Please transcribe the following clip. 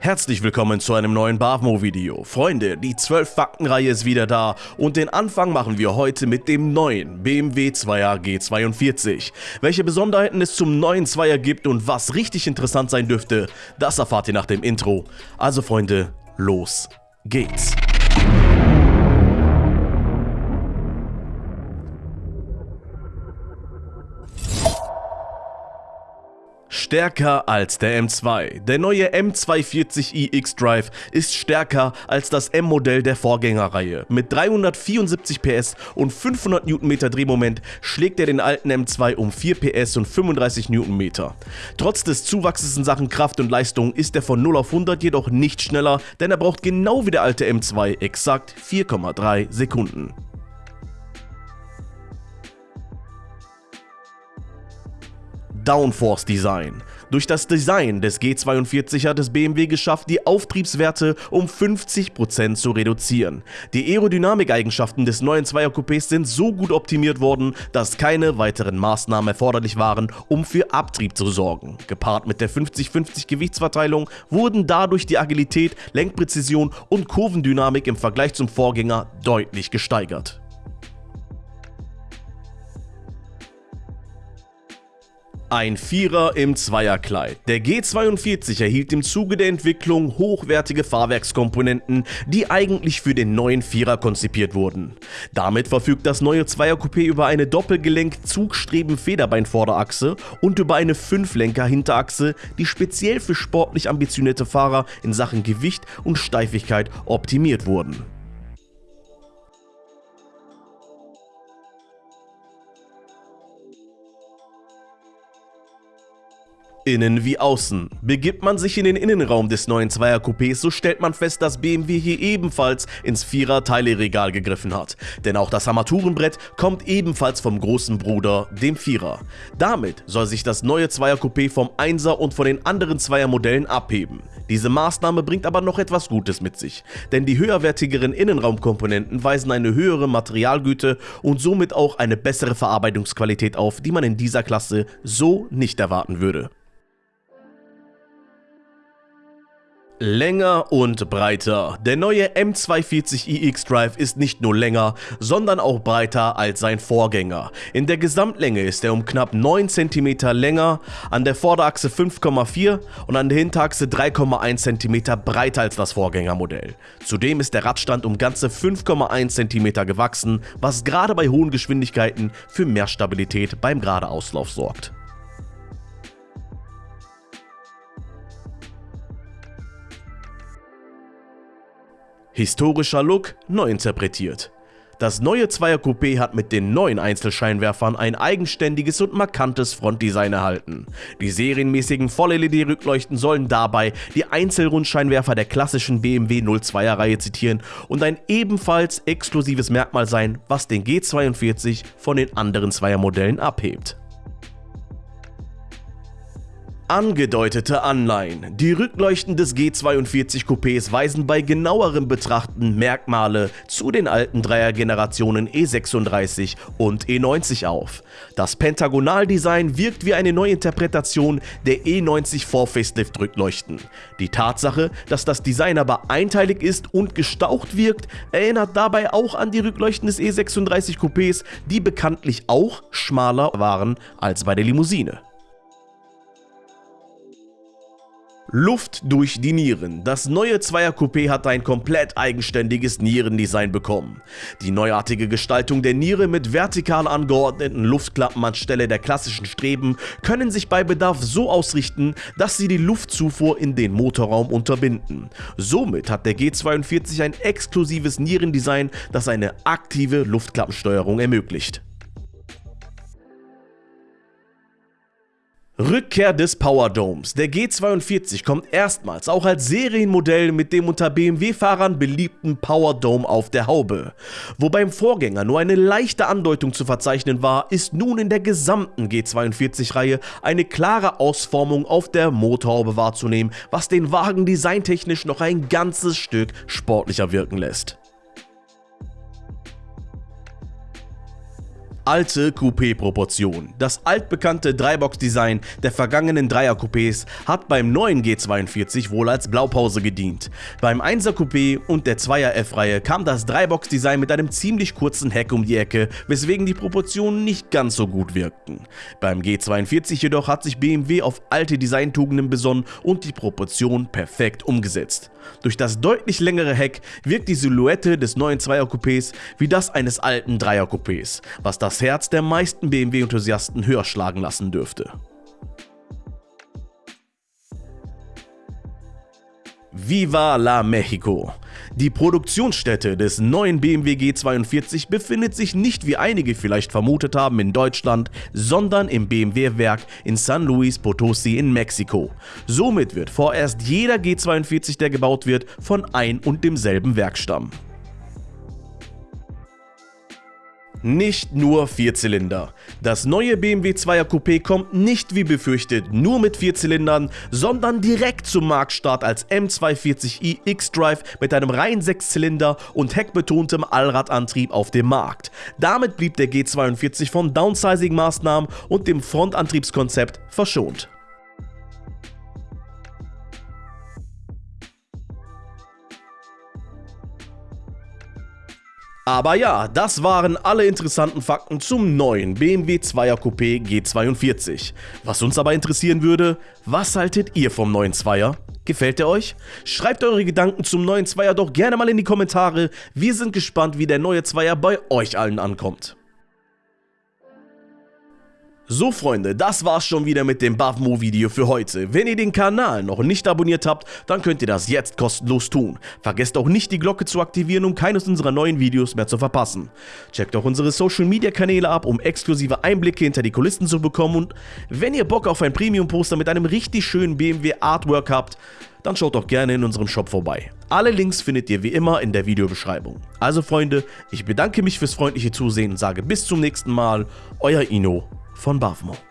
Herzlich willkommen zu einem neuen Bavmo-Video. Freunde, die 12-Fakten-Reihe ist wieder da und den Anfang machen wir heute mit dem neuen BMW 2er G42. Welche Besonderheiten es zum neuen 2er gibt und was richtig interessant sein dürfte, das erfahrt ihr nach dem Intro. Also Freunde, los geht's. Stärker als der M2. Der neue M240i X-Drive ist stärker als das M-Modell der Vorgängerreihe. Mit 374 PS und 500 Nm Drehmoment schlägt er den alten M2 um 4 PS und 35 Nm. Trotz des Zuwachses in Sachen Kraft und Leistung ist er von 0 auf 100 jedoch nicht schneller, denn er braucht genau wie der alte M2 exakt 4,3 Sekunden. Downforce Design. Durch das Design des G42 hat es BMW geschafft, die Auftriebswerte um 50% zu reduzieren. Die Aerodynamikeigenschaften des neuen Zweier Coupés sind so gut optimiert worden, dass keine weiteren Maßnahmen erforderlich waren, um für Abtrieb zu sorgen. Gepaart mit der 50-50 Gewichtsverteilung wurden dadurch die Agilität, Lenkpräzision und Kurvendynamik im Vergleich zum Vorgänger deutlich gesteigert. Ein Vierer im Zweierkleid. Der G42 erhielt im Zuge der Entwicklung hochwertige Fahrwerkskomponenten, die eigentlich für den neuen Vierer konzipiert wurden. Damit verfügt das neue Zweiercoupé über eine Doppelgelenk-Zugstreben-Federbein-Vorderachse und über eine Fünflenker-Hinterachse, die speziell für sportlich ambitionierte Fahrer in Sachen Gewicht und Steifigkeit optimiert wurden. Innen wie außen. Begibt man sich in den Innenraum des neuen Zweier-Coupés, so stellt man fest, dass BMW hier ebenfalls ins Vierer-Teileregal gegriffen hat. Denn auch das Armaturenbrett kommt ebenfalls vom großen Bruder, dem Vierer. Damit soll sich das neue Zweier-Coupé vom 1er und von den anderen Zweier-Modellen abheben. Diese Maßnahme bringt aber noch etwas Gutes mit sich, denn die höherwertigeren Innenraumkomponenten weisen eine höhere Materialgüte und somit auch eine bessere Verarbeitungsqualität auf, die man in dieser Klasse so nicht erwarten würde. Länger und breiter. Der neue M240i X-Drive ist nicht nur länger, sondern auch breiter als sein Vorgänger. In der Gesamtlänge ist er um knapp 9 cm länger, an der Vorderachse 5,4 und an der Hinterachse 3,1 cm breiter als das Vorgängermodell. Zudem ist der Radstand um ganze 5,1 cm gewachsen, was gerade bei hohen Geschwindigkeiten für mehr Stabilität beim Geradeauslauf sorgt. Historischer Look neu interpretiert. Das neue Zweier Coupé hat mit den neuen Einzelscheinwerfern ein eigenständiges und markantes Frontdesign erhalten. Die serienmäßigen Voll-LED-Rückleuchten sollen dabei die Einzelrundscheinwerfer der klassischen BMW 02er Reihe zitieren und ein ebenfalls exklusives Merkmal sein, was den G42 von den anderen Zweiermodellen abhebt. Angedeutete Anleihen. Die Rückleuchten des G42 Coupés weisen bei genauerem Betrachten Merkmale zu den alten Dreiergenerationen E36 und E90 auf. Das Pentagonaldesign wirkt wie eine Neuinterpretation der E90 Vor-Facelift Rückleuchten. Die Tatsache, dass das Design aber einteilig ist und gestaucht wirkt, erinnert dabei auch an die Rückleuchten des E36 Coupés, die bekanntlich auch schmaler waren als bei der Limousine. Luft durch die Nieren. Das neue Zweier-Coupé hat ein komplett eigenständiges Nierendesign bekommen. Die neuartige Gestaltung der Niere mit vertikal angeordneten Luftklappen anstelle der klassischen Streben können sich bei Bedarf so ausrichten, dass sie die Luftzufuhr in den Motorraum unterbinden. Somit hat der G42 ein exklusives Nierendesign, das eine aktive Luftklappensteuerung ermöglicht. Rückkehr des Power Domes. Der G42 kommt erstmals auch als Serienmodell mit dem unter BMW-Fahrern beliebten Power Dome auf der Haube. Wo beim Vorgänger nur eine leichte Andeutung zu verzeichnen war, ist nun in der gesamten G42-Reihe eine klare Ausformung auf der Motorhaube wahrzunehmen, was den Wagen designtechnisch noch ein ganzes Stück sportlicher wirken lässt. Alte Coupé-Proportion. Das altbekannte Dreibox-Design der vergangenen Dreier-Coupés hat beim neuen G42 wohl als Blaupause gedient. Beim 1er Coupé und der 2er F-Reihe kam das Dreibox-Design mit einem ziemlich kurzen Heck um die Ecke, weswegen die Proportionen nicht ganz so gut wirkten. Beim G42 jedoch hat sich BMW auf alte Designtugenden besonnen und die Proportion perfekt umgesetzt. Durch das deutlich längere Heck wirkt die Silhouette des neuen 2er Coupés wie das eines alten 3er Coupés, was das Herz der meisten BMW-Enthusiasten höher schlagen lassen dürfte. Viva la Mexico! Die Produktionsstätte des neuen BMW G42 befindet sich nicht wie einige vielleicht vermutet haben in Deutschland, sondern im BMW-Werk in San Luis Potosi in Mexiko. Somit wird vorerst jeder G42, der gebaut wird, von ein und demselben Werk stammen. Nicht nur Vierzylinder. Das neue BMW 2er Coupé kommt nicht wie befürchtet nur mit Vierzylindern, sondern direkt zum Marktstart als M240i X-Drive mit einem reinen Sechszylinder und heckbetontem Allradantrieb auf dem Markt. Damit blieb der G42 von Downsizing-Maßnahmen und dem Frontantriebskonzept verschont. Aber ja, das waren alle interessanten Fakten zum neuen BMW 2er Coupé G42. Was uns aber interessieren würde, was haltet ihr vom neuen 2er? Gefällt er euch? Schreibt eure Gedanken zum neuen 2er doch gerne mal in die Kommentare. Wir sind gespannt, wie der neue 2er bei euch allen ankommt. So Freunde, das war's schon wieder mit dem Bavmo Video für heute. Wenn ihr den Kanal noch nicht abonniert habt, dann könnt ihr das jetzt kostenlos tun. Vergesst auch nicht die Glocke zu aktivieren, um keines unserer neuen Videos mehr zu verpassen. Checkt auch unsere Social Media Kanäle ab, um exklusive Einblicke hinter die Kulissen zu bekommen und wenn ihr Bock auf ein Premium Poster mit einem richtig schönen BMW Artwork habt, dann schaut doch gerne in unserem Shop vorbei. Alle Links findet ihr wie immer in der Videobeschreibung. Also Freunde, ich bedanke mich fürs freundliche Zusehen und sage bis zum nächsten Mal, euer Ino von Bavmo.